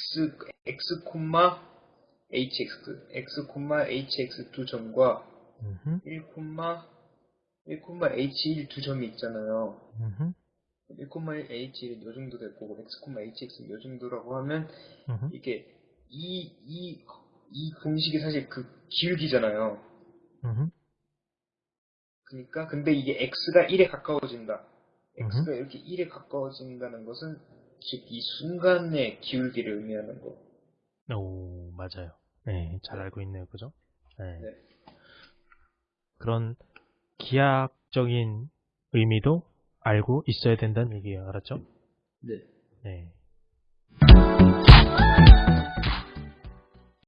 x x 콤마 hx x 콤마 hx 두 점과 음흠, 1 콤마 1 콤마 h1 두 점이 있잖아요. 음흠, 1 콤마 h1은 요 정도 될 거고 x 콤마 hx는 요 정도라고 하면 음흠. 이게 이 이 이 공식이 사실 그 기울기잖아요. 음흠. 그러니까 근데 이게 x가 1에 가까워진다. x가. 이렇게 1에 가까워진다는 것은 즉 이 순간의 기울기를 의미하는 거. 오, 맞아요. 네, 잘 알고 있네요. 그죠? 네. 네. 그런 기하학적인 의미도 알고 있어야 된다는 얘기예요. 알았죠? 네. 네.